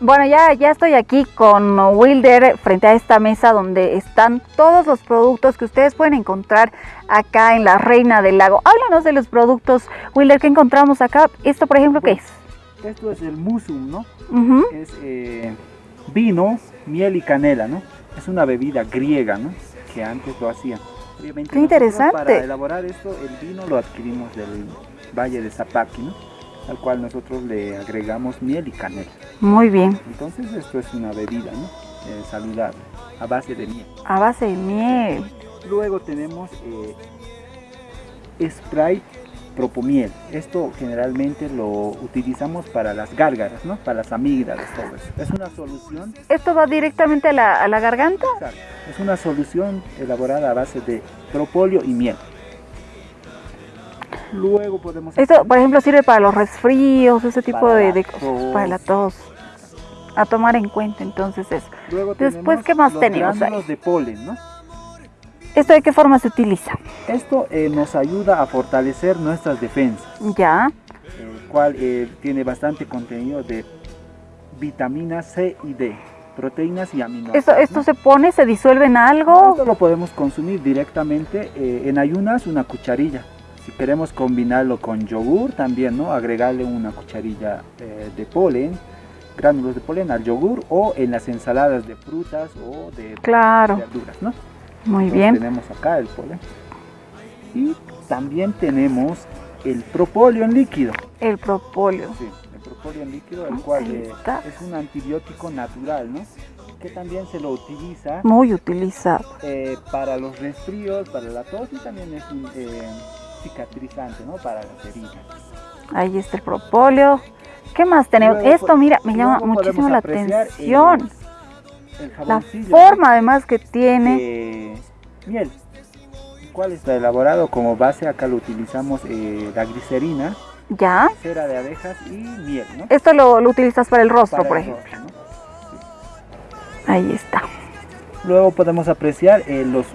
Bueno, ya, ya estoy aquí con Wilder frente a esta mesa donde están todos los productos que ustedes pueden encontrar acá en la Reina del Lago. Háblanos de los productos, Wilder, que encontramos acá. Esto, por ejemplo, ¿qué es? Esto es el musum, ¿no? Ujú. Es eh, vino, miel y canela, ¿no? Es una bebida griega, ¿no? Que antes lo hacían. Obviamente Qué interesante. Para elaborar esto, el vino lo adquirimos del Valle de Zapaqui, ¿no? Al cual nosotros le agregamos miel y canela. Muy bien, Entonces esto es una bebida, ¿no? Eh, saludable, a base de miel. a base de miel. Luego tenemos eh, Sprite Propomiel. Esto generalmente lo utilizamos para las gárgaras, ¿no? Para las amígdalas, todo eso. Es una solución, ¿Esto va directamente a la, a la garganta? exacto, es una solución elaborada a base de propóleo y miel. Luego podemos Esto, por ejemplo, sirve para los resfríos, ese tipo Para de, cosas, para la tos. A tomar en cuenta entonces eso. Luego Después, ¿qué más los tenemos ahí? de polen, ¿no? ¿Esto de qué forma se utiliza? Esto eh, nos ayuda a fortalecer nuestras defensas. Ya, el cual eh, tiene bastante contenido de vitaminas C y D, proteínas y aminoácidos. ¿esto, esto ¿no? se pone, se disuelve en algo? Esto lo podemos consumir directamente eh, en ayunas, una cucharilla. Si queremos combinarlo con yogur, también, ¿no? Agregarle una cucharilla eh, de polen, gránulos de polen al yogur o en las ensaladas de frutas o de Claro, verduras, ¿no? muy Entonces, bien. Tenemos acá el polen. Y también tenemos el propóleo en líquido. El propóleo. Sí, el propóleo en líquido, el Ah, cual eh, es un antibiótico natural, ¿no? Que también se lo utiliza Muy utilizado. eh, para los resfríos, para la tos y también es un eh, cicatrizante, ¿no? Para las heridas. Ahí está el propóleo. ¿Qué más tenemos? Luego Esto, mira, me llama muchísimo la eh, atención. El La jaboncillo, forma además que tiene. de miel, el cual está elaborado como base, acá lo utilizamos eh, la glicerina, Ya. cera de abejas y miel, ¿no? Esto lo, lo utilizas para el rostro, Para por el ejemplo. rostro, ¿no? Ahí está. Luego podemos apreciar eh, los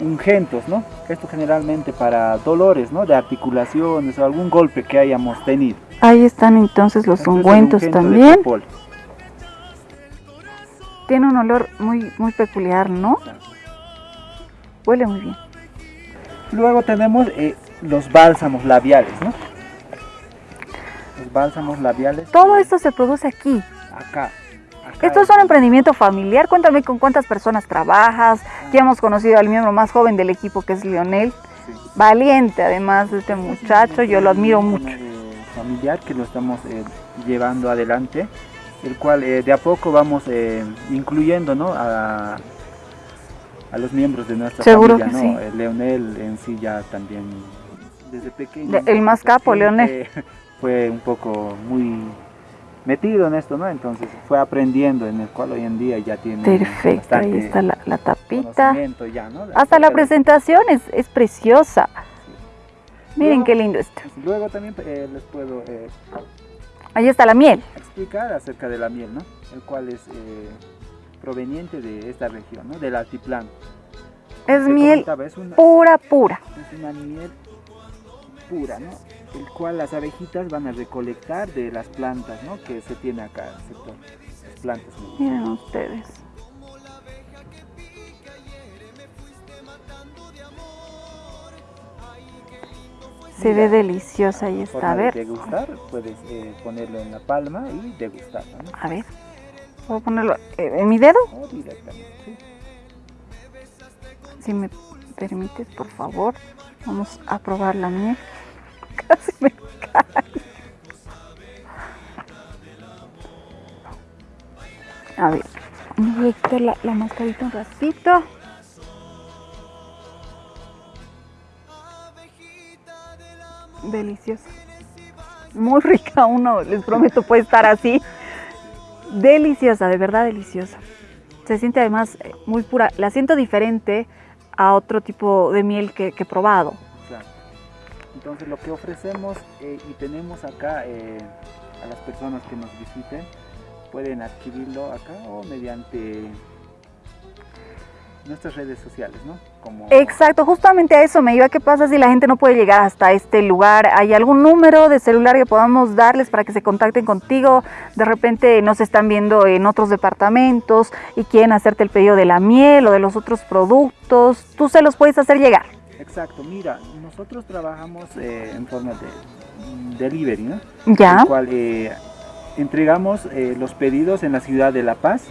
ungentos, ¿no? Esto generalmente para dolores, ¿no? De articulaciones o algún golpe que hayamos tenido. Ahí están entonces los ungüentos también. Tiene un olor muy, muy peculiar, ¿no? Huele muy bien. Luego tenemos eh, los bálsamos labiales, ¿no? Los bálsamos labiales. Todo esto se produce aquí. Acá. Esto es un emprendimiento familiar. Cuéntame con cuántas personas trabajas. Ya hemos conocido al miembro más joven del equipo que es Lionel. Sí. Valiente además de este muchacho. Yo lo admiro mucho. familiar que lo estamos eh, llevando adelante, el cual eh, de a poco vamos eh, incluyendo ¿no? a, a los miembros de nuestra Seguro familia. que ¿no? sí. Leonel en sí ya también desde pequeño. El más capo, Leonel. Fue un poco muy metido en esto, ¿no? Entonces fue aprendiendo, en el cual hoy en día ya tiene Perfecto. Ahí está la, la tapita. ya, ¿no? Hasta la presentación es, es preciosa. Miren qué lindo esto. Luego también eh, les puedo eh, Ahí está la miel. explicar acerca de la miel, ¿no? El cual es eh, proveniente de esta región, ¿no? Del altiplano. Es Se miel comentaba, es una, pura, pura. es una miel pura, ¿no? El cual las abejitas van a recolectar de las plantas, ¿no? Que se tiene acá en el sector. Las plantas. ¿no? Miren ustedes. Se ve deliciosa ahí está. A de ver, degustar, puedes eh, ponerlo en la palma y degustarlo, ¿no? a ver. A ponerlo en mi dedo. O directamente, ¿sí? Si me permites, por favor. Vamos a probar la miel. Casi me cae. A ver, voy a quitar la, la mascarita un ratito. Deliciosa. Muy rica uno, les prometo, puede estar así. Deliciosa, de verdad deliciosa. Se siente además eh, muy pura. La siento diferente a otro tipo de miel que he probado. Entonces lo que ofrecemos eh, y tenemos acá eh, a las personas que nos visiten pueden adquirirlo acá o mediante nuestras redes sociales, ¿no? Como... Exacto, justamente a eso me iba. ¿Qué pasa si la gente no puede llegar hasta este lugar? ¿Hay algún número de celular que podamos darles para que se contacten contigo? De repente nos están viendo en otros departamentos y quieren hacerte el pedido de la miel o de los otros productos. Tú se los puedes hacer llegar. Exacto, mira, nosotros trabajamos eh, en forma de delivery, ¿no? Ya. En cual eh, entregamos eh, los pedidos en la ciudad de La Paz,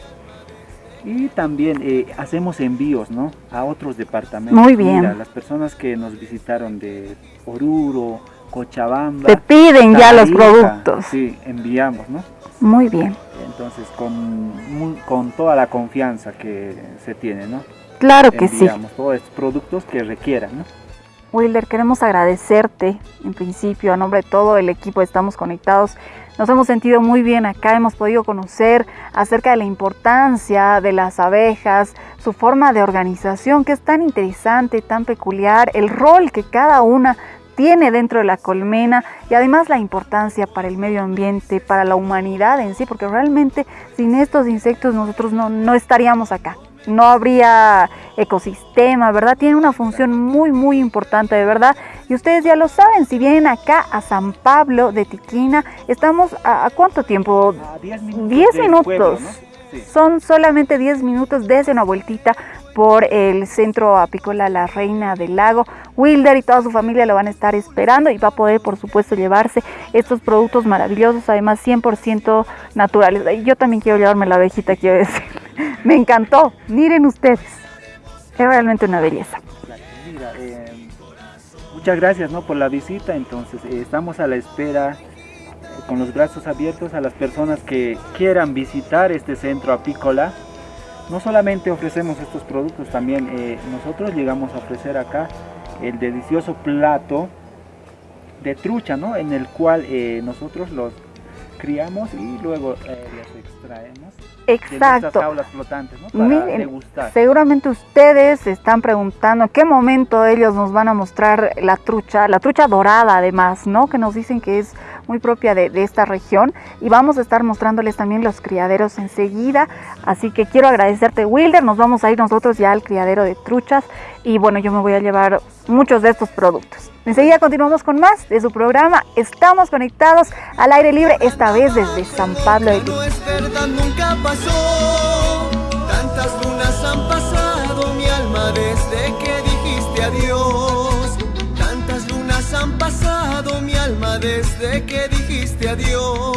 y también hacemos envíos ¿no? a otros departamentos. Muy bien. Mira, las personas que nos visitaron de Oruro, Cochabamba. Te piden ya los productos. Sí, enviamos, ¿no? Muy bien. Entonces, con, con toda la confianza que se tiene, ¿no? Claro que sí. Todos estos productos que requieran, ¿no? Wilder, queremos agradecerte en principio a nombre de todo el equipo Estamos Conectados nos hemos sentido muy bien acá, hemos podido conocer acerca de la importancia de las abejas, su forma de organización que es tan interesante, tan peculiar, el rol que cada una tiene dentro de la colmena y además la importancia para el medio ambiente, para la humanidad en sí, porque realmente sin estos insectos nosotros no, no estaríamos acá no habría ecosistema, ¿verdad? Tiene una función muy, muy importante, de verdad. Y ustedes ya lo saben, si vienen acá a San Pablo de Tiquina, estamos a, cuánto tiempo? 10 minutos. minutos. Son solamente 10 minutos, desde una vueltita por el centro apícola La Reina del Lago. Wilder y toda su familia lo van a estar esperando y va a poder, por supuesto, llevarse estos productos maravillosos, además 100% naturales. Yo también quiero llevarme la abejita, quiero decir. Me encantó. Miren ustedes. Es realmente una belleza. Eh, muchas gracias ¿no? por la visita. Entonces, eh, estamos a la espera eh, con los brazos abiertos a las personas que quieran visitar este centro apícola no solamente ofrecemos estos productos, también nosotros llegamos a ofrecer acá el delicioso plato de trucha, ¿no? En el cual nosotros los criamos y luego eh, los extraemos. Exacto. De jaulas flotantes, ¿no? Para degustar. Seguramente ustedes están preguntando en qué momento ellos nos van a mostrar la trucha, la trucha dorada además, ¿no? Que nos dicen que es muy propia de, esta región y vamos a estar mostrándoles también los criaderos enseguida. Así que quiero agradecerte Wilder, nos vamos a ir nosotros ya al criadero de truchas y bueno, yo me voy a llevar muchos de estos productos. Enseguida continuamos con más de su programa. Estamos conectados al aire libre, esta vez desde San Pablo de. Tantas lunas han pasado mi alma desde que dijiste adiós.